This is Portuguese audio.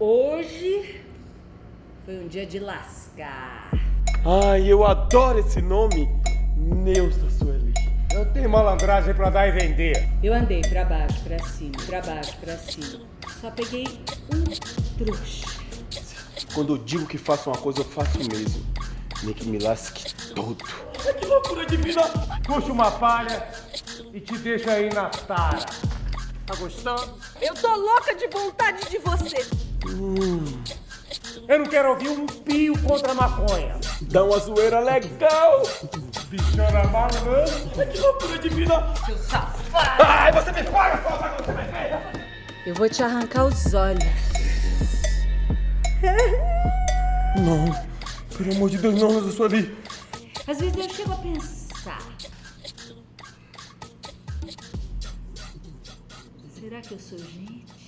Hoje foi um dia de lascar. Ai, eu adoro esse nome. Neuza Sueli. Eu tenho malandragem pra dar e vender. Eu andei pra baixo, pra cima, pra baixo, pra cima. Só peguei um trouxa. Quando eu digo que faço uma coisa, eu faço mesmo. Nem que me lasque todo. Que loucura divina! Puxa uma palha e te deixa aí na tara. Tá gostando? Eu tô louca de vontade de você. Eu não quero ouvir um pio contra a maconha. Dá uma zoeira legal. Bichona malandra. Que loucura divina. Seu safado! Ai, você me paga, só você vai ver. Eu vou te arrancar os olhos. Não. Pelo amor de Deus, não, Neuza Sueli. Às vezes eu chego a pensar. Será que eu sou gente?